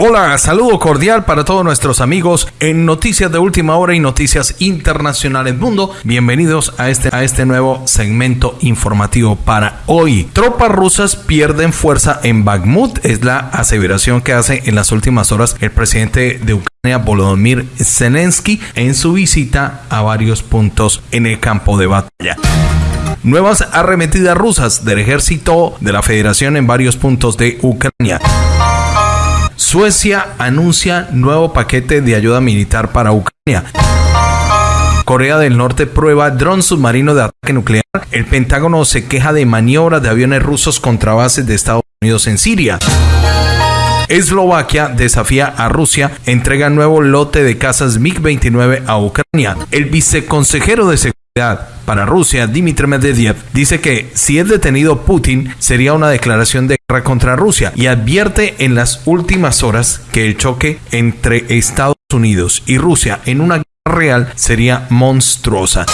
Hola, saludo cordial para todos nuestros amigos en Noticias de Última Hora y Noticias Internacionales Mundo. Bienvenidos a este, a este nuevo segmento informativo para hoy. Tropas rusas pierden fuerza en Bakhmut, es la aseveración que hace en las últimas horas el presidente de Ucrania, Volodymyr Zelensky, en su visita a varios puntos en el campo de batalla. Nuevas arremetidas rusas del ejército de la Federación en varios puntos de Ucrania. Suecia anuncia nuevo paquete de ayuda militar para Ucrania. Corea del Norte prueba dron submarino de ataque nuclear. El Pentágono se queja de maniobras de aviones rusos contra bases de Estados Unidos en Siria. Eslovaquia desafía a Rusia, entrega nuevo lote de casas MiG-29 a Ucrania. El viceconsejero de seguridad para Rusia, Dmitry Medvedev, dice que si es detenido Putin sería una declaración de guerra contra Rusia y advierte en las últimas horas que el choque entre Estados Unidos y Rusia en una guerra real sería monstruosa.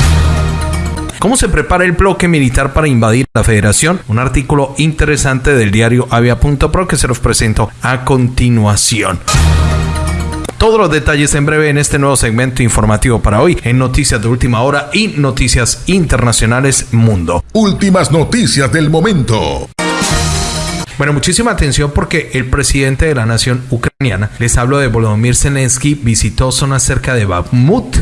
¿Cómo se prepara el bloque militar para invadir la federación? Un artículo interesante del diario avia.pro que se los presento a continuación. Todos los detalles en breve en este nuevo segmento informativo para hoy en Noticias de Última Hora y Noticias Internacionales Mundo. Últimas noticias del momento. Bueno, muchísima atención porque el presidente de la nación ucraniana, les hablo de Volodymyr Zelensky, visitó zonas cerca de Bakhmut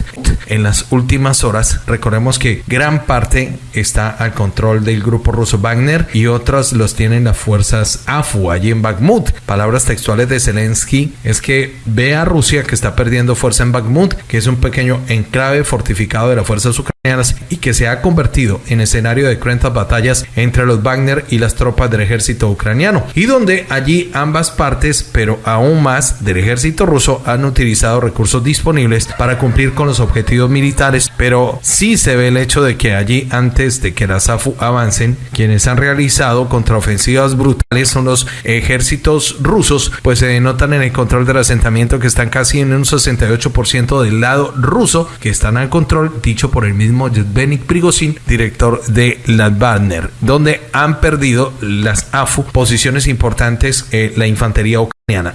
en las últimas horas. Recordemos que gran parte está al control del grupo ruso Wagner y otras los tienen las fuerzas AFU allí en Bakhmut. Palabras textuales de Zelensky es que ve a Rusia que está perdiendo fuerza en Bakhmut, que es un pequeño enclave fortificado de las fuerzas ucranianas y que se ha convertido en escenario de cruentas batallas entre los Wagner y las tropas del ejército ucraniano y donde allí ambas partes, pero aún más del ejército ruso, han utilizado recursos disponibles para cumplir con los objetivos militares, pero sí se ve el hecho de que allí antes de que las AFU avancen, quienes han realizado contraofensivas brutales son los ejércitos rusos, pues se denotan en el control del asentamiento que están casi en un 68% del lado ruso, que están al control, dicho por el mismo Yevgeny Prigozhin, director de la Wagner, donde han perdido las AFU posiciones importantes eh, la infantería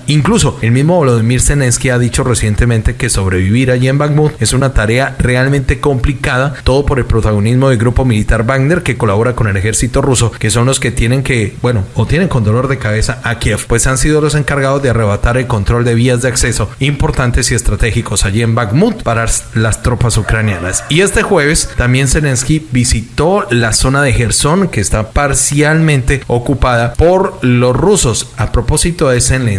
Incluso el mismo Volodymyr Zelensky ha dicho recientemente que sobrevivir allí en Bakhmut es una tarea realmente complicada, todo por el protagonismo del grupo militar Wagner que colabora con el ejército ruso, que son los que tienen que, bueno, o tienen con dolor de cabeza a Kiev, pues han sido los encargados de arrebatar el control de vías de acceso importantes y estratégicos allí en Bakhmut para las tropas ucranianas. Y este jueves también Zelensky visitó la zona de Gerson que está parcialmente ocupada por los rusos. A propósito de Zelensky,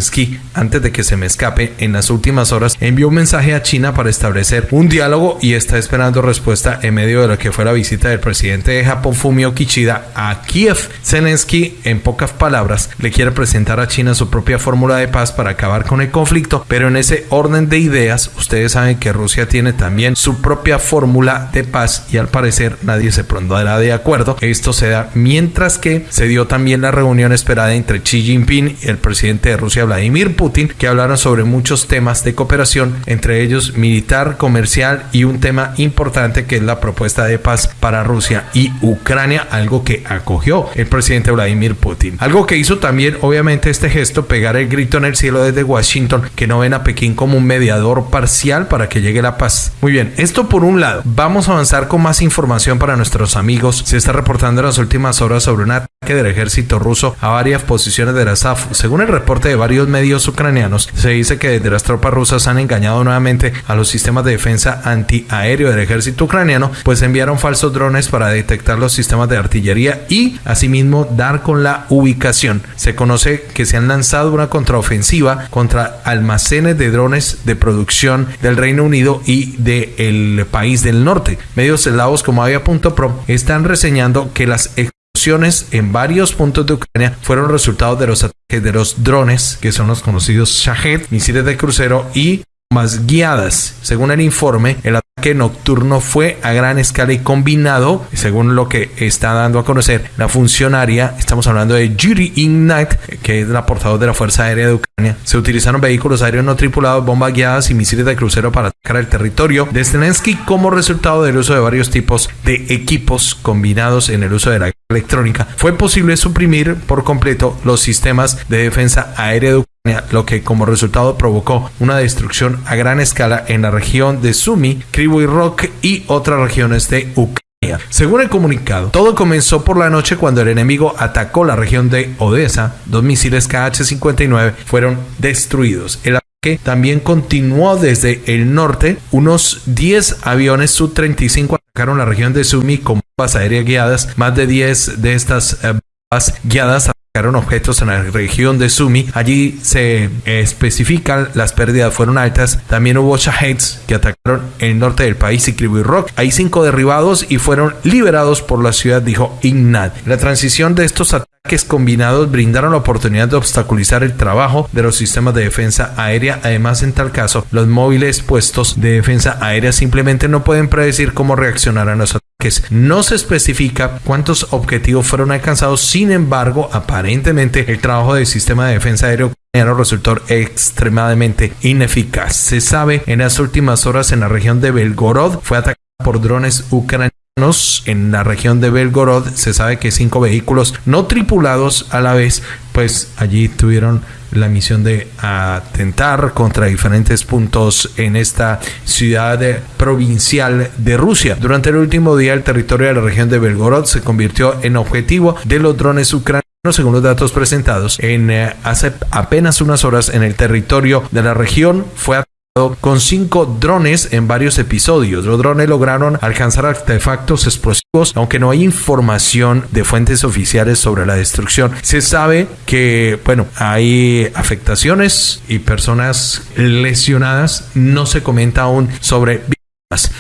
antes de que se me escape, en las últimas horas envió un mensaje a China para establecer un diálogo y está esperando respuesta en medio de lo que fue la visita del presidente de Japón, Fumio Kishida, a Kiev. Zelensky, en pocas palabras, le quiere presentar a China su propia fórmula de paz para acabar con el conflicto, pero en ese orden de ideas, ustedes saben que Rusia tiene también su propia fórmula de paz y al parecer nadie se pondrá de acuerdo. Esto se da mientras que se dio también la reunión esperada entre Xi Jinping y el presidente de Rusia, Vladimir Putin, que hablaron sobre muchos temas de cooperación, entre ellos militar, comercial y un tema importante que es la propuesta de paz para Rusia y Ucrania, algo que acogió el presidente Vladimir Putin. Algo que hizo también, obviamente, este gesto, pegar el grito en el cielo desde Washington, que no ven a Pekín como un mediador parcial para que llegue la paz. Muy bien, esto por un lado. Vamos a avanzar con más información para nuestros amigos. Se está reportando en las últimas horas sobre un ataque del ejército ruso a varias posiciones de la SAF. Según el reporte de varios medios ucranianos, se dice que desde las tropas rusas han engañado nuevamente a los sistemas de defensa antiaéreo del ejército ucraniano, pues enviaron falsos drones para detectar los sistemas de artillería y asimismo dar con la ubicación. Se conoce que se han lanzado una contraofensiva contra almacenes de drones de producción del Reino Unido y del país del norte. Medios eslavos como Avia.pro están reseñando que las en varios puntos de Ucrania fueron resultados de los ataques de los drones, que son los conocidos Shahed, misiles de crucero y más guiadas. Según el informe, el ataque nocturno fue a gran escala y combinado, según lo que está dando a conocer la funcionaria, estamos hablando de Yuri Ignat, que es la portavoz de la Fuerza Aérea de Ucrania. Se utilizaron vehículos aéreos no tripulados, bombas guiadas y misiles de crucero para atacar el territorio de Zelensky como resultado del uso de varios tipos de equipos combinados en el uso de la electrónica. Fue posible suprimir por completo los sistemas de defensa aérea de Ucrania lo que como resultado provocó una destrucción a gran escala en la región de Sumy, Krivoy Rock y otras regiones de Ucrania. Según el comunicado, todo comenzó por la noche cuando el enemigo atacó la región de Odessa. Dos misiles KH-59 fueron destruidos. El ataque también continuó desde el norte. Unos 10 aviones Su-35 atacaron la región de Sumy con aéreas guiadas. Más de 10 de estas eh, bombas guiadas objetos en la región de Sumi. Allí se especifican las pérdidas fueron altas. También hubo Shaheds que atacaron el norte del país y Krivoy Rock. Hay cinco derribados y fueron liberados por la ciudad, dijo Ignat. La transición de estos ataques combinados brindaron la oportunidad de obstaculizar el trabajo de los sistemas de defensa aérea. Además, en tal caso, los móviles puestos de defensa aérea simplemente no pueden predecir cómo reaccionarán los ataques no se especifica cuántos objetivos fueron alcanzados, sin embargo, aparentemente el trabajo del sistema de defensa aéreo resultó extremadamente ineficaz. Se sabe en las últimas horas en la región de Belgorod fue atacada por drones ucranianos. En la región de Belgorod se sabe que cinco vehículos no tripulados a la vez, pues allí tuvieron la misión de atentar contra diferentes puntos en esta ciudad provincial de Rusia. Durante el último día, el territorio de la región de Belgorod se convirtió en objetivo de los drones ucranianos según los datos presentados en eh, hace apenas unas horas en el territorio de la región fue con cinco drones en varios episodios. Los drones lograron alcanzar artefactos explosivos, aunque no hay información de fuentes oficiales sobre la destrucción. Se sabe que, bueno, hay afectaciones y personas lesionadas. No se comenta aún sobre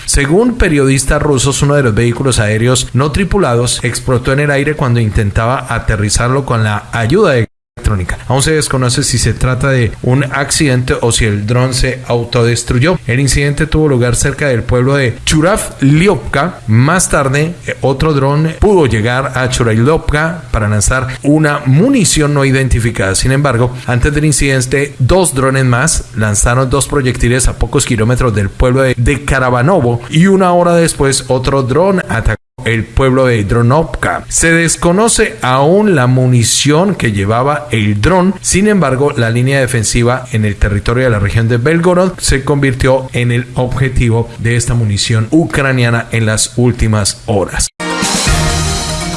según periodistas rusos, uno de los vehículos aéreos no tripulados explotó en el aire cuando intentaba aterrizarlo con la ayuda de Aún se desconoce si se trata de un accidente o si el dron se autodestruyó. El incidente tuvo lugar cerca del pueblo de Churav-Liopka. Más tarde, eh, otro dron pudo llegar a Churav-Liopka para lanzar una munición no identificada. Sin embargo, antes del incidente, dos drones más lanzaron dos proyectiles a pocos kilómetros del pueblo de, Karavanovo y una hora después otro dron atacó el pueblo de Dronovka. Se desconoce aún la munición que llevaba el dron, sin embargo la línea defensiva en el territorio de la región de Belgorod se convirtió en el objetivo de esta munición ucraniana en las últimas horas.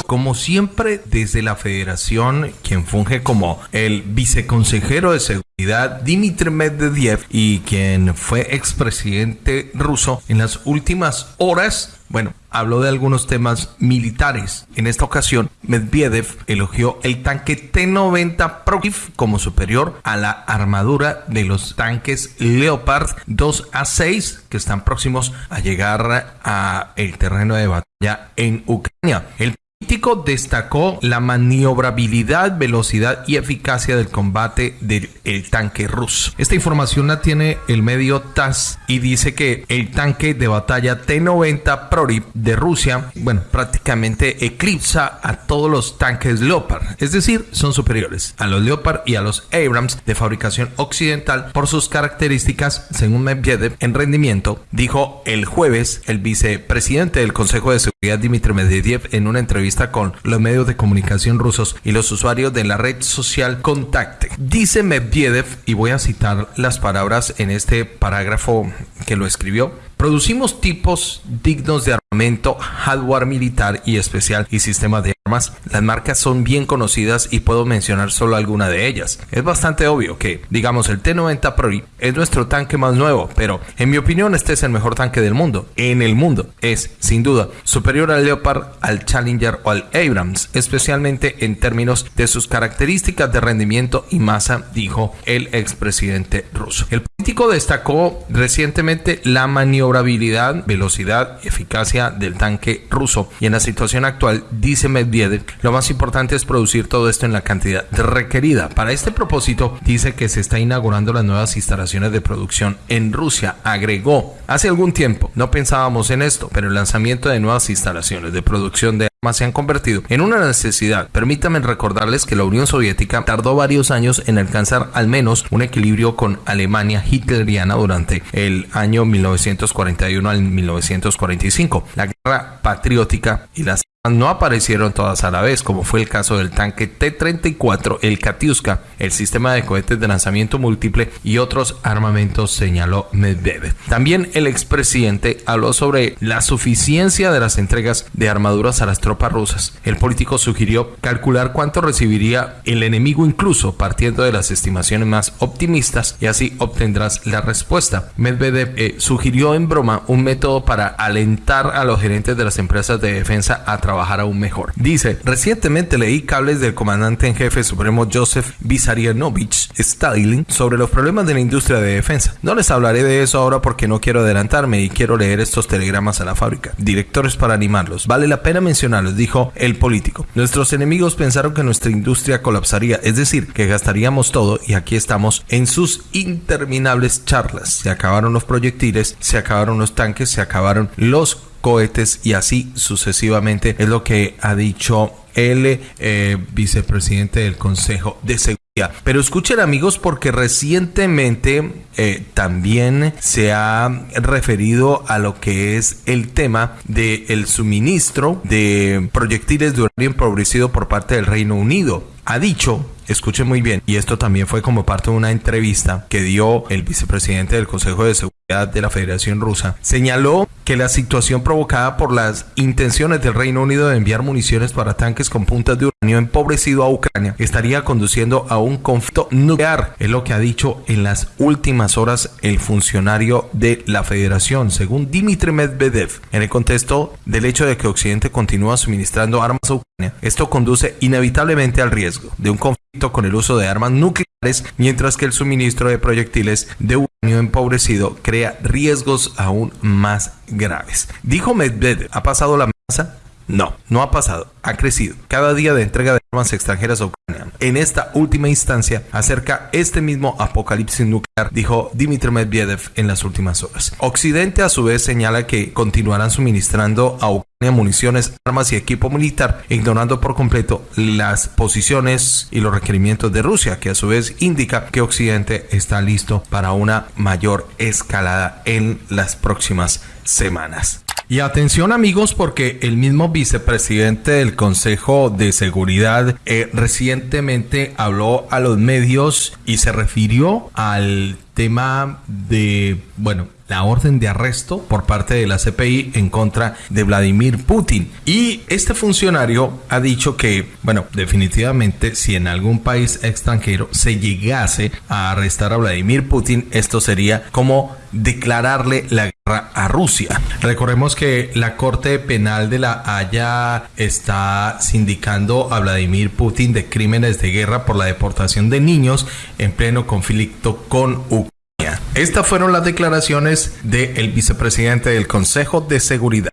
Como siempre, desde la federación, quien funge como el viceconsejero de seguridad, Dmitry Medvedev, y quien fue expresidente ruso en las últimas horas, bueno, habló de algunos temas militares. En esta ocasión, Medvedev elogió el tanque T-90 Prokif como superior a la armadura de los tanques Leopard 2A6 que están próximos a llegar a el terreno de batalla en Ucrania. El político destacó la maniobrabilidad, velocidad y eficacia del combate del tanque ruso. Esta información la tiene el medio TAS y dice que el tanque de batalla T-90 Prorip de Rusia, bueno, prácticamente eclipsa a todos los tanques Leopard, es decir, son superiores a los Leopard y a los Abrams de fabricación occidental por sus características, según Medvedev, en rendimiento, dijo el jueves el vicepresidente del Consejo de Seguridad Dmitry Medvedev en una entrevista con los medios de comunicación rusos y los usuarios de la red social Contacte. Dice Medvedev, y voy a citar las palabras en este parágrafo que lo escribió, producimos tipos dignos de armamento, hardware militar y especial y sistemas de armas. Las marcas son bien conocidas y puedo mencionar solo alguna de ellas. Es bastante obvio que, digamos, el T-90 Pro es nuestro tanque más nuevo, pero en mi opinión este es el mejor tanque del mundo. En el mundo es, sin duda, superior al Leopard, al Challenger o al Abrams, especialmente en términos de sus características de rendimiento y masa, dijo el expresidente ruso. El político destacó recientemente la maniobrabilidad, velocidad y eficacia del tanque ruso y en la situación actual, dice Medvedev, lo más importante es producir todo esto en la cantidad requerida. Para este propósito, dice que se está inaugurando las nuevas instalaciones de producción en Rusia. Agregó, hace algún tiempo no pensábamos en esto, pero el lanzamiento de nuevas instalaciones de producción de se han convertido en una necesidad. Permítanme recordarles que la Unión Soviética tardó varios años en alcanzar al menos un equilibrio con Alemania hitleriana durante el año 1941 al 1945. La patriótica y las no aparecieron todas a la vez, como fue el caso del tanque T-34, el Katiuska, el sistema de cohetes de lanzamiento múltiple y otros armamentos, señaló Medvedev. También el expresidente habló sobre la suficiencia de las entregas de armaduras a las tropas rusas. El político sugirió calcular cuánto recibiría el enemigo incluso partiendo de las estimaciones más optimistas y así obtendrás la respuesta. Medvedev eh, sugirió en broma un método para alentar a los gerentes de las empresas de defensa a trabajar aún mejor. Dice, recientemente leí cables del comandante en jefe supremo Joseph Vissarionovich Stalin sobre los problemas de la industria de defensa. No les hablaré de eso ahora porque no quiero adelantarme y quiero leer estos telegramas a la fábrica. Directores para animarlos. Vale la pena mencionarlos, dijo el político. Nuestros enemigos pensaron que nuestra industria colapsaría, es decir, que gastaríamos todo y aquí estamos en sus interminables charlas. Se acabaron los proyectiles, se acabaron los tanques, se acabaron los cohetes y así sucesivamente. Es lo que ha dicho el eh, vicepresidente del Consejo de Seguridad. Pero escuchen amigos porque recientemente eh, también se ha referido a lo que es el tema del el suministro de proyectiles de uranio empobrecido por parte del Reino Unido. Ha dicho escuchen muy bien, y esto también fue como parte de una entrevista que dio el vicepresidente del Consejo de Seguridad de la Federación Rusa, señaló que la situación provocada por las intenciones del Reino Unido de enviar municiones para tanques con puntas de uranio empobrecido a Ucrania estaría conduciendo a un conflicto nuclear, es lo que ha dicho en las últimas horas el funcionario de la Federación, según Dmitry Medvedev, en el contexto del hecho de que Occidente continúa suministrando armas a Ucrania. Esto conduce inevitablemente al riesgo de un conflicto con el uso de armas nucleares, mientras que el suministro de proyectiles de uranio empobrecido crea riesgos aún más graves. Dijo Medvedev, ¿ha pasado la amenaza? No, no ha pasado, ha crecido. Cada día de entrega de armas extranjeras a Ucrania. En esta última instancia, acerca este mismo apocalipsis nuclear, dijo Dmitry Medvedev en las últimas horas. Occidente a su vez señala que continuarán suministrando a Ucrania municiones, armas y equipo militar, ignorando por completo las posiciones y los requerimientos de Rusia, que a su vez indica que Occidente está listo para una mayor escalada en las próximas semanas. Y atención amigos porque el mismo vicepresidente del Consejo de Seguridad eh, recientemente habló a los medios y se refirió al tema de, bueno, la orden de arresto por parte de la CPI en contra de Vladimir Putin. Y este funcionario ha dicho que, bueno, definitivamente si en algún país extranjero se llegase a arrestar a Vladimir Putin, esto sería como declararle la a Rusia. Recordemos que la Corte Penal de la Haya está sindicando a Vladimir Putin de crímenes de guerra por la deportación de niños en pleno conflicto con Ucrania. Estas fueron las declaraciones del vicepresidente del Consejo de Seguridad.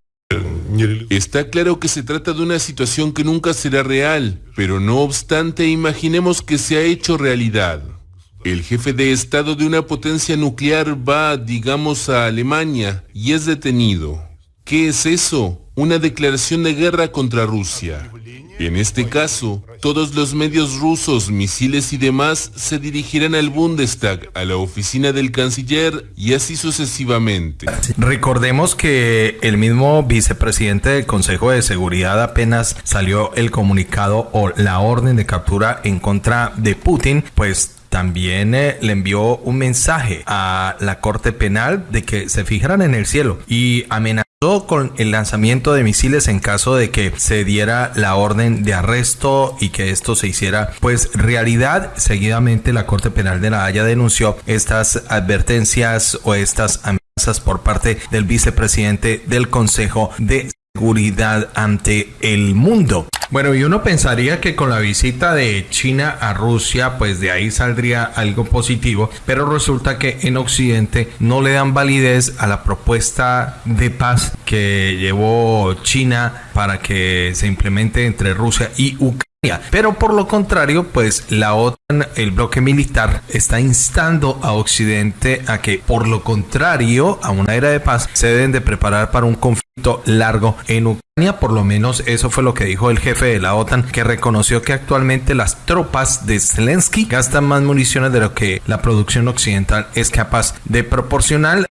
Está claro que se trata de una situación que nunca será real, pero no obstante imaginemos que se ha hecho realidad. El jefe de Estado de una potencia nuclear va, digamos, a Alemania y es detenido. ¿Qué es eso? Una declaración de guerra contra Rusia. En este caso, todos los medios rusos, misiles y demás se dirigirán al Bundestag, a la oficina del canciller y así sucesivamente. Recordemos que el mismo vicepresidente del Consejo de Seguridad apenas salió el comunicado o la orden de captura en contra de Putin, pues también eh, le envió un mensaje a la Corte Penal de que se fijaran en el cielo y amenazó con el lanzamiento de misiles en caso de que se diera la orden de arresto y que esto se hiciera pues realidad. Seguidamente la Corte Penal de la Haya denunció estas advertencias o estas amenazas por parte del vicepresidente del Consejo de Seguridad ante el mundo. Bueno, y uno pensaría que con la visita de China a Rusia, pues de ahí saldría algo positivo, pero resulta que en Occidente no le dan validez a la propuesta de paz que llevó China para que se implemente entre Rusia y Ucrania. Pero por lo contrario, pues la OTAN, el bloque militar, está instando a Occidente a que, por lo contrario, a una era de paz, se deben de preparar para un conflicto largo en Ucrania. Por lo menos eso fue lo que dijo el jefe de la OTAN, que reconoció que actualmente las tropas de Zelensky gastan más municiones de lo que la producción occidental es capaz de proporcionar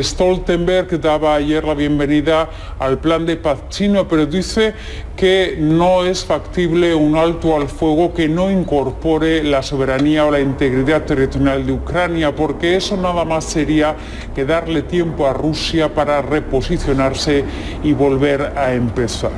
Stoltenberg daba ayer la bienvenida al plan de paz chino, pero dice que no es factible un alto al fuego que no incorpore la soberanía o la integridad territorial de Ucrania, porque eso nada más sería que darle tiempo a Rusia para reposicionarse y volver a empezar.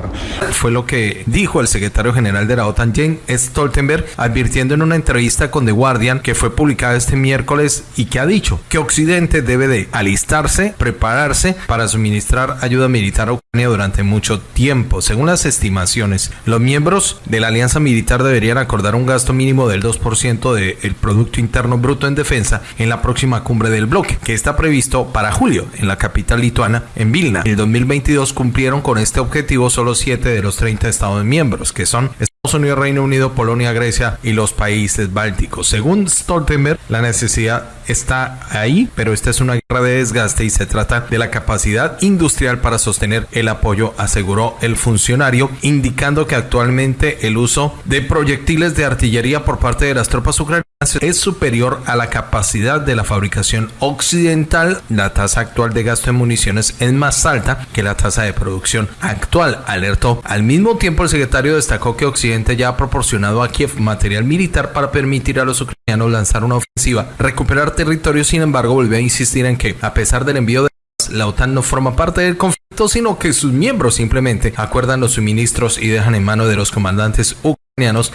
Fue lo que dijo el secretario general de la OTAN, Jens Stoltenberg, advirtiendo en una entrevista con The Guardian que fue publicada este miércoles y que ha dicho que Occidente debe de alistar prepararse para suministrar ayuda militar a Ucrania durante mucho tiempo. Según las estimaciones, los miembros de la alianza militar deberían acordar un gasto mínimo del 2% del Producto Interno Bruto en defensa en la próxima cumbre del bloque, que está previsto para julio en la capital lituana, en Vilna. En el 2022 cumplieron con este objetivo solo 7 de los 30 estados miembros, que son Unidos, Reino Unido, Polonia, Grecia y los países bálticos. Según Stoltenberg, la necesidad está ahí, pero esta es una guerra de desgaste y se trata de la capacidad industrial para sostener el apoyo, aseguró el funcionario, indicando que actualmente el uso de proyectiles de artillería por parte de las tropas ucranianas es superior a la capacidad de la fabricación occidental. La tasa actual de gasto en municiones es más alta que la tasa de producción actual, alertó. Al mismo tiempo, el secretario destacó que Occidente ya ha proporcionado a Kiev material militar para permitir a los ucranianos lanzar una ofensiva, recuperar territorio. Sin embargo, volvió a insistir en que, a pesar del envío de la OTAN no forma parte del conflicto, sino que sus miembros simplemente acuerdan los suministros y dejan en mano de los comandantes ucranianos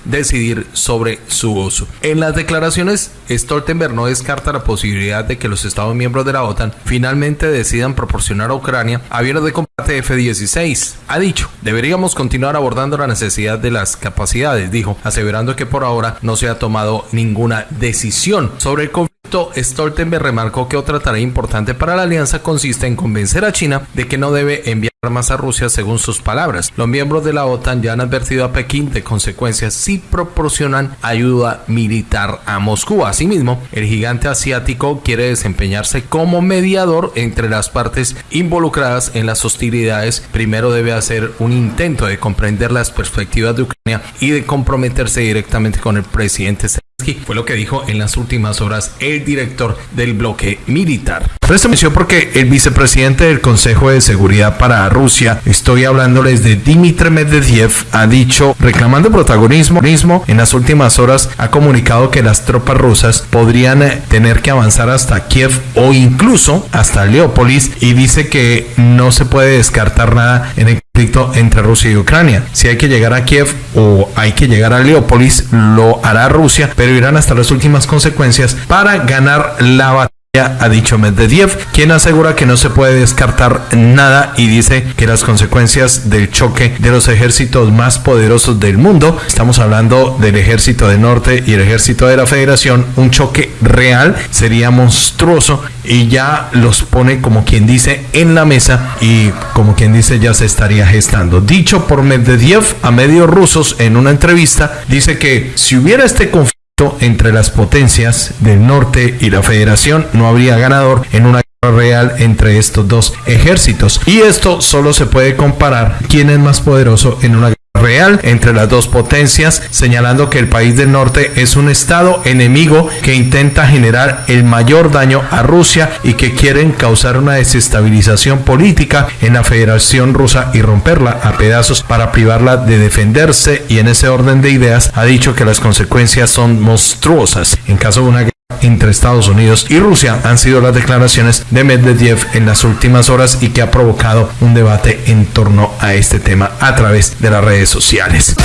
decidir sobre su uso. En las declaraciones, Stoltenberg no descarta la posibilidad de que los Estados miembros de la OTAN finalmente decidan proporcionar a Ucrania aviones de combate F-16. Ha dicho, deberíamos continuar abordando la necesidad de las capacidades, dijo, aseverando que por ahora no se ha tomado ninguna decisión sobre el conflicto. Stoltenberg remarcó que otra tarea importante para la alianza consiste en convencer a China de que no debe enviar armas a Rusia según sus palabras. Los miembros de la OTAN ya han advertido a Pekín de consecuencias si proporcionan ayuda militar a Moscú. Asimismo, el gigante asiático quiere desempeñarse como mediador entre las partes involucradas en las hostilidades. Primero debe hacer un intento de comprender las perspectivas de Ucrania y de comprometerse directamente con el presidente fue lo que dijo en las últimas horas el director del bloque militar. Presta atención porque el vicepresidente del Consejo de Seguridad para Rusia, estoy hablándoles de Dmitry Medvedev, ha dicho, reclamando protagonismo, en las últimas horas ha comunicado que las tropas rusas podrían eh, tener que avanzar hasta Kiev o incluso hasta Leópolis y dice que no se puede descartar nada en el entre Rusia y Ucrania. Si hay que llegar a Kiev o hay que llegar a Leópolis, lo hará Rusia, pero irán hasta las últimas consecuencias para ganar la batalla ha dicho Medvedev, quien asegura que no se puede descartar nada y dice que las consecuencias del choque de los ejércitos más poderosos del mundo, estamos hablando del ejército del norte y el ejército de la federación, un choque real sería monstruoso y ya los pone como quien dice en la mesa y como quien dice ya se estaría gestando. Dicho por Medvedev a medios rusos en una entrevista, dice que si hubiera este conflicto entre las potencias del norte y la federación, no habría ganador en una guerra real entre estos dos ejércitos. Y esto solo se puede comparar quién es más poderoso en una guerra real entre las dos potencias, señalando que el país del norte es un estado enemigo que intenta generar el mayor daño a Rusia y que quieren causar una desestabilización política en la Federación Rusa y romperla a pedazos para privarla de defenderse. Y en ese orden de ideas ha dicho que las consecuencias son monstruosas. En caso de una entre Estados Unidos y Rusia han sido las declaraciones de Medvedev en las últimas horas y que ha provocado un debate en torno a este tema a través de las redes sociales.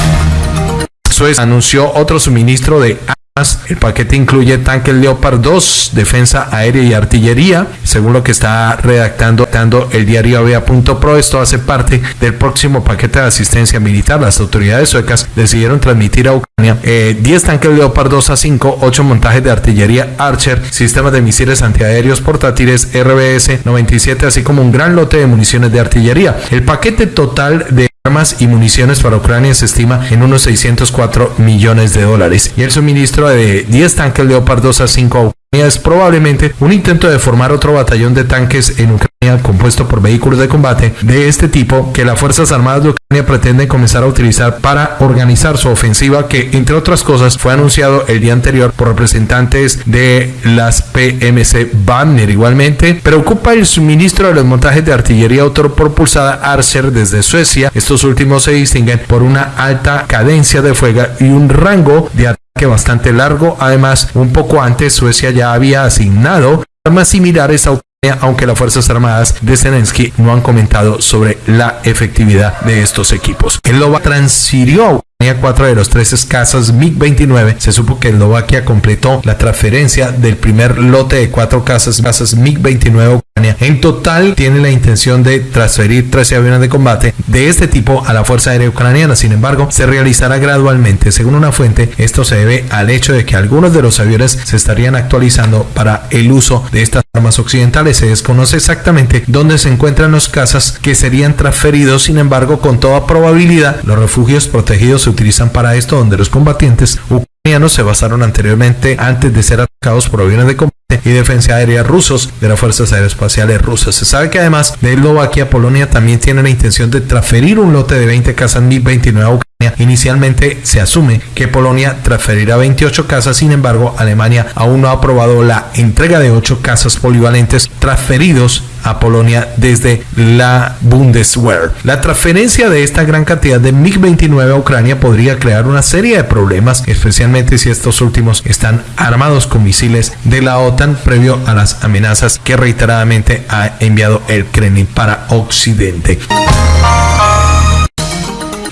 Suez anunció otro suministro de el paquete incluye tanques Leopard 2, defensa aérea y artillería, según lo que está redactando el diario Avea.pro. Esto hace parte del próximo paquete de asistencia militar. Las autoridades suecas decidieron transmitir a Ucrania 10 eh, tanques Leopard 2 a 5, 8 montajes de artillería Archer, sistemas de misiles antiaéreos portátiles RBS 97, así como un gran lote de municiones de artillería. El paquete total de armas y municiones para Ucrania se estima en unos 604 millones de dólares. Y el suministro de 10 tanques Leopard 2 a 5 a es probablemente un intento de formar otro batallón de tanques en Ucrania compuesto por vehículos de combate de este tipo que las Fuerzas Armadas de Ucrania pretenden comenzar a utilizar para organizar su ofensiva que entre otras cosas fue anunciado el día anterior por representantes de las PMC Banner igualmente preocupa el suministro de los montajes de artillería autopropulsada Archer desde Suecia. Estos últimos se distinguen por una alta cadencia de fuego y un rango de ataque bastante largo además un poco antes Suecia ya había asignado armas similares a Ucrania, aunque las Fuerzas Armadas de Zelensky no han comentado sobre la efectividad de estos equipos. El LOBA transfirió Ucrania cuatro de los tres casas MiG-29. Se supo que Eslovaquia completó la transferencia del primer lote de cuatro casas, casas MiG-29 en total tiene la intención de transferir 13 aviones de combate de este tipo a la Fuerza Aérea Ucraniana. Sin embargo, se realizará gradualmente. Según una fuente, esto se debe al hecho de que algunos de los aviones se estarían actualizando para el uso de estas armas occidentales. Se desconoce exactamente dónde se encuentran los cazas que serían transferidos. Sin embargo, con toda probabilidad, los refugios protegidos se utilizan para esto, donde los combatientes ucranianos se basaron anteriormente antes de ser atacados por aviones de combate y defensa aérea rusos de las Fuerzas Aeroespaciales rusas. Se sabe que además de Eslovaquia, Polonia también tiene la intención de transferir un lote de 20 casas Mi-29 a Ucrania. Inicialmente se asume que Polonia transferirá 28 casas, sin embargo, Alemania aún no ha aprobado la entrega de 8 casas polivalentes transferidos a Polonia desde la Bundeswehr. La transferencia de esta gran cantidad de MiG-29 a Ucrania podría crear una serie de problemas, especialmente si estos últimos están armados con misiles de la OTAN previo a las amenazas que reiteradamente ha enviado el Kremlin para Occidente.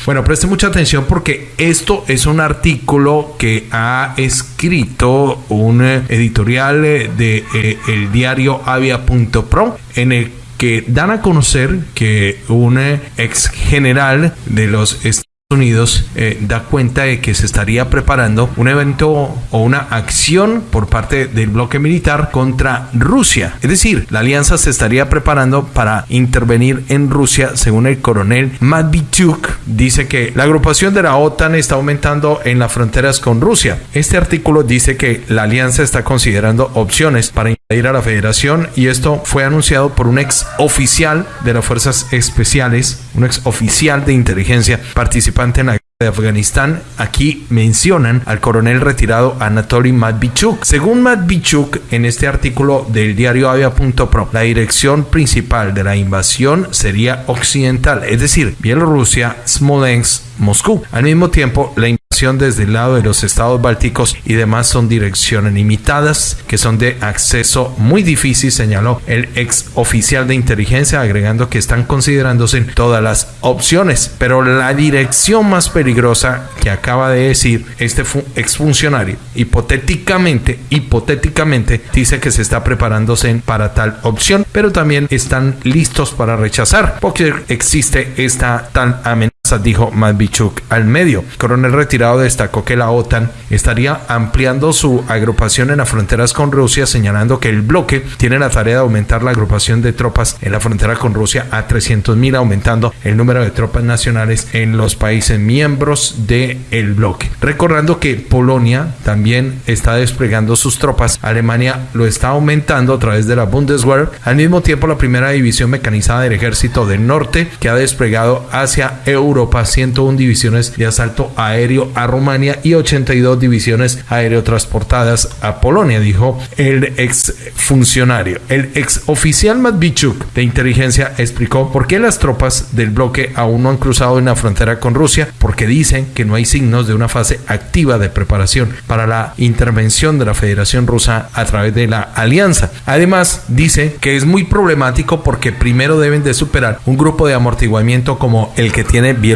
Bueno, preste mucha atención porque esto es un artículo que ha escrito un eh, editorial eh, de eh, el diario avia.pro en el que dan a conocer que un ex general de los Unidos eh, da cuenta de que se estaría preparando un evento o una acción por parte del bloque militar contra Rusia. Es decir, la alianza se estaría preparando para intervenir en Rusia, según el coronel Matvichuk. Dice que la agrupación de la OTAN está aumentando en las fronteras con Rusia. Este artículo dice que la alianza está considerando opciones para invadir a la federación y esto fue anunciado por un ex oficial de las fuerzas especiales, un ex oficial de inteligencia participante en la de Afganistán, aquí mencionan al coronel retirado Anatoly Matvichuk. Según Matvichuk, en este artículo del diario Avia.pro, la dirección principal de la invasión sería occidental, es decir, Bielorrusia, Smolensk, Moscú. Al mismo tiempo, la desde el lado de los estados bálticos y demás son direcciones limitadas que son de acceso muy difícil, señaló el ex oficial de inteligencia, agregando que están considerándose todas las opciones, pero la dirección más peligrosa que acaba de decir este exfuncionario, hipotéticamente, hipotéticamente dice que se está preparándose para tal opción, pero también están listos para rechazar porque existe esta tal amenaza dijo Matvichuk al medio. coronel retirado destacó que la OTAN estaría ampliando su agrupación en las fronteras con Rusia, señalando que el bloque tiene la tarea de aumentar la agrupación de tropas en la frontera con Rusia a 300.000, aumentando el número de tropas nacionales en los países miembros del el bloque. Recordando que Polonia también está desplegando sus tropas, Alemania lo está aumentando a través de la Bundeswehr, al mismo tiempo la primera división mecanizada del ejército del norte que ha desplegado hacia Europa 101 divisiones de asalto aéreo a Rumania y 82 divisiones aéreo transportadas a Polonia, dijo el ex funcionario. El ex oficial Matvichuk de inteligencia explicó por qué las tropas del bloque aún no han cruzado en la frontera con Rusia, porque dicen que no hay signos de una fase activa de preparación para la intervención de la Federación Rusa a través de la alianza. Además, dice que es muy problemático porque primero deben de superar un grupo de amortiguamiento como el que tiene Bielorrusia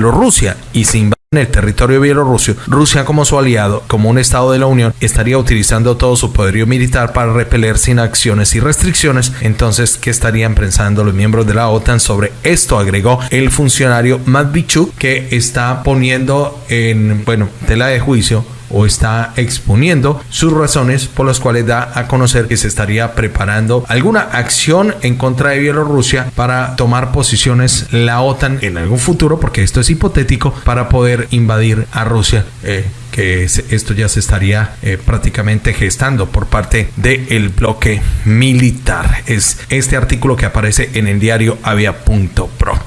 y se invaden el territorio bielorruso, Rusia como su aliado, como un estado de la Unión, estaría utilizando todo su poderío militar para repeler sin acciones y restricciones. Entonces, ¿qué estarían pensando los miembros de la OTAN sobre esto? Agregó el funcionario Matvichuk, que está poniendo en, bueno, tela de juicio o está exponiendo sus razones por las cuales da a conocer que se estaría preparando alguna acción en contra de Bielorrusia para tomar posiciones la OTAN en algún futuro, porque esto es hipotético, para poder invadir a Rusia. Eh, que esto ya se estaría eh, prácticamente gestando por parte del bloque militar. Es este artículo que aparece en el diario Avia.pro.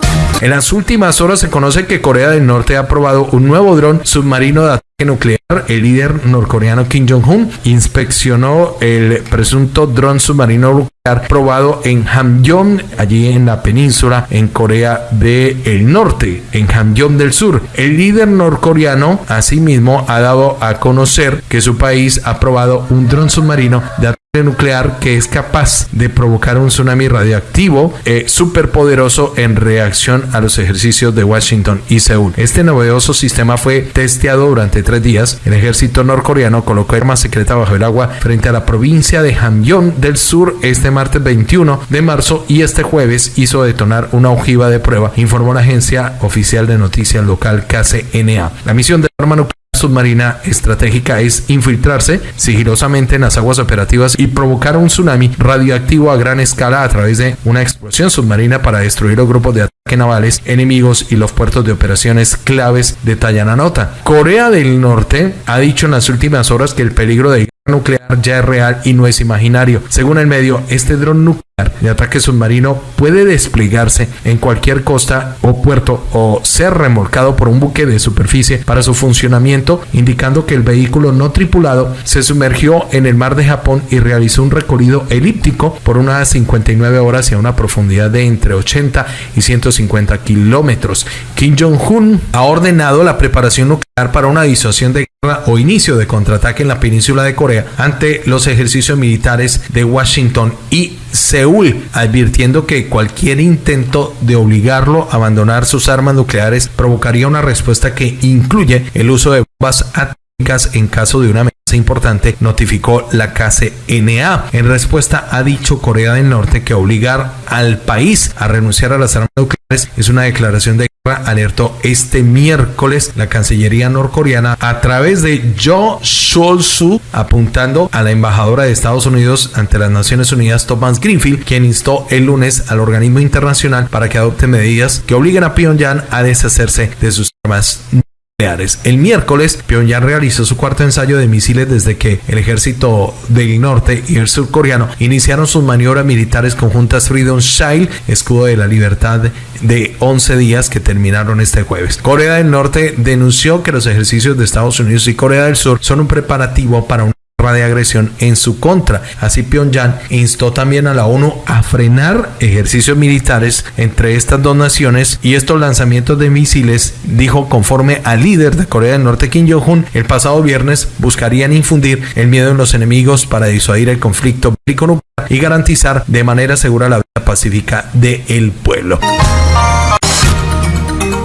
En las últimas horas se conoce que Corea del Norte ha probado un nuevo dron submarino de nuclear. El líder norcoreano Kim Jong-un inspeccionó el presunto dron submarino probado en Hamgyong, allí en la península en Corea del Norte, en Hamgyong del Sur. El líder norcoreano asimismo ha dado a conocer que su país ha probado un dron submarino de ataque nuclear que es capaz de provocar un tsunami radioactivo eh, superpoderoso en reacción a los ejercicios de Washington y Seúl. Este novedoso sistema fue testeado durante tres días. El ejército norcoreano colocó arma secreta bajo el agua frente a la provincia de Hamgyong del Sur este martes 21 de marzo y este jueves hizo detonar una ojiva de prueba, informó la agencia oficial de noticias local KCNA. La misión del arma nuclear submarina estratégica es infiltrarse sigilosamente en las aguas operativas y provocar un tsunami radioactivo a gran escala a través de una explosión submarina para destruir los grupos de ataque navales enemigos y los puertos de operaciones claves, detalla la nota. Corea del Norte ha dicho en las últimas horas que el peligro de nuclear ya es real y no es imaginario. Según el medio, este dron nuclear de ataque submarino puede desplegarse en cualquier costa o puerto o ser remolcado por un buque de superficie para su funcionamiento, indicando que el vehículo no tripulado se sumergió en el mar de Japón y realizó un recorrido elíptico por unas 59 horas y a una profundidad de entre 80 y 150 kilómetros. Kim Jong-un ha ordenado la preparación nuclear para una disuasión de o inicio de contraataque en la península de Corea ante los ejercicios militares de Washington y Seúl, advirtiendo que cualquier intento de obligarlo a abandonar sus armas nucleares provocaría una respuesta que incluye el uso de bombas atómicas en caso de una amenaza importante, notificó la KCNA. En respuesta ha dicho Corea del Norte que obligar al país a renunciar a las armas nucleares es una declaración de alertó este miércoles la Cancillería norcoreana a través de Jo Sol-su apuntando a la embajadora de Estados Unidos ante las Naciones Unidas Thomas Greenfield, quien instó el lunes al organismo internacional para que adopte medidas que obliguen a Pyongyang a deshacerse de sus armas el miércoles, Pyongyang realizó su cuarto ensayo de misiles desde que el ejército del norte y el surcoreano iniciaron sus maniobras militares conjuntas Freedom Shield, escudo de la libertad de 11 días que terminaron este jueves. Corea del Norte denunció que los ejercicios de Estados Unidos y Corea del Sur son un preparativo para un de agresión en su contra. Así Pyongyang instó también a la ONU a frenar ejercicios militares entre estas dos naciones y estos lanzamientos de misiles, dijo conforme al líder de Corea del Norte Kim Jong-un, el pasado viernes buscarían infundir el miedo en los enemigos para disuadir el conflicto bélico y garantizar de manera segura la vida pacífica del pueblo.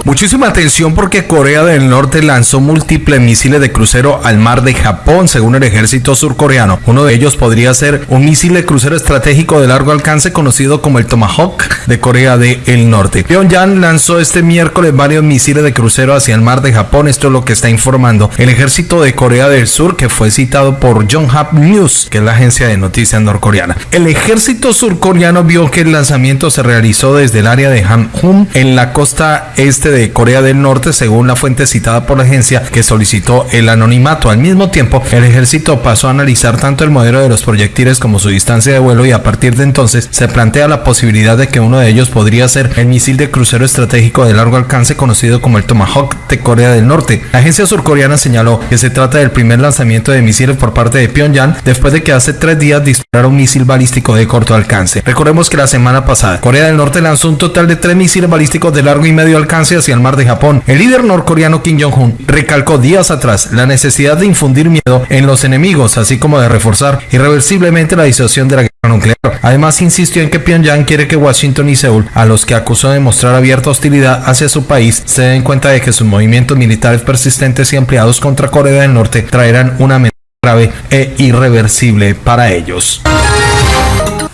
Muchísima atención porque Corea del Norte lanzó múltiples misiles de crucero al mar de Japón, según el ejército surcoreano. Uno de ellos podría ser un misil de crucero estratégico de largo alcance conocido como el Tomahawk de Corea del Norte. Pyongyang lanzó este miércoles varios misiles de crucero hacia el mar de Japón. Esto es lo que está informando el ejército de Corea del Sur, que fue citado por Yonhap News, que es la agencia de noticias norcoreana. El ejército surcoreano vio que el lanzamiento se realizó desde el área de Hamhum en la costa este de de Corea del Norte, según la fuente citada por la agencia que solicitó el anonimato. Al mismo tiempo, el ejército pasó a analizar tanto el modelo de los proyectiles como su distancia de vuelo y a partir de entonces se plantea la posibilidad de que uno de ellos podría ser el misil de crucero estratégico de largo alcance conocido como el Tomahawk de Corea del Norte. La agencia surcoreana señaló que se trata del primer lanzamiento de misiles por parte de Pyongyang después de que hace tres días dispararon un misil balístico de corto alcance. Recordemos que la semana pasada Corea del Norte lanzó un total de tres misiles balísticos de largo y medio alcance hacia el mar de Japón. El líder norcoreano Kim Jong-un recalcó días atrás la necesidad de infundir miedo en los enemigos, así como de reforzar irreversiblemente la disuasión de la guerra nuclear. Además, insistió en que Pyongyang quiere que Washington y Seúl, a los que acusó de mostrar abierta hostilidad hacia su país, se den cuenta de que sus movimientos militares persistentes y ampliados contra Corea del Norte traerán una amenaza grave e irreversible para ellos.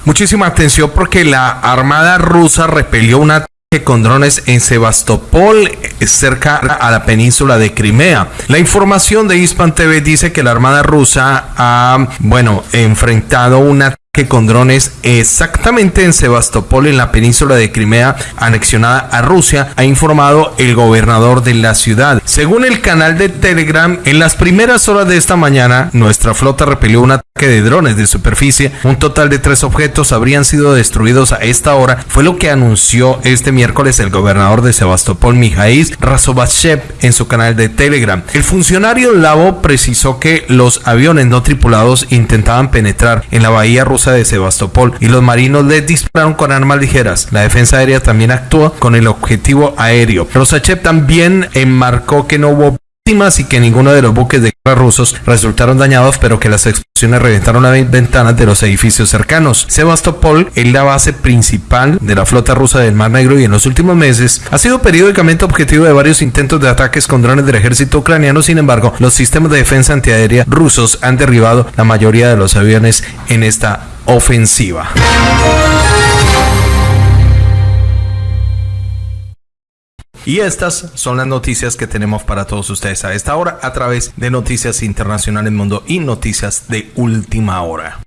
Muchísima atención porque la Armada rusa repelió una con drones en Sebastopol, eh, cerca a la península de Crimea. La información de Hispan TV dice que la Armada rusa ha, bueno, enfrentado una que con drones exactamente en Sebastopol, en la península de Crimea, anexionada a Rusia, ha informado el gobernador de la ciudad. Según el canal de Telegram, en las primeras horas de esta mañana, nuestra flota repelió un ataque de drones de superficie. Un total de tres objetos habrían sido destruidos a esta hora, fue lo que anunció este miércoles el gobernador de Sebastopol, Mijail Razovachev, en su canal de Telegram. El funcionario Lavo precisó que los aviones no tripulados intentaban penetrar en la bahía rusa de Sebastopol y los marinos les dispararon con armas ligeras. La defensa aérea también actuó con el objetivo aéreo. Rosachev también enmarcó que no hubo víctimas y que ninguno de los buques de guerra rusos resultaron dañados, pero que las explosiones reventaron las ventanas de los edificios cercanos. Sebastopol es la base principal de la flota rusa del Mar Negro y en los últimos meses ha sido periódicamente objetivo de varios intentos de ataques con drones del ejército ucraniano. Sin embargo, los sistemas de defensa antiaérea rusos han derribado la mayoría de los aviones en esta ofensiva. Y estas son las noticias que tenemos para todos ustedes a esta hora a través de Noticias Internacionales Mundo y Noticias de Última Hora.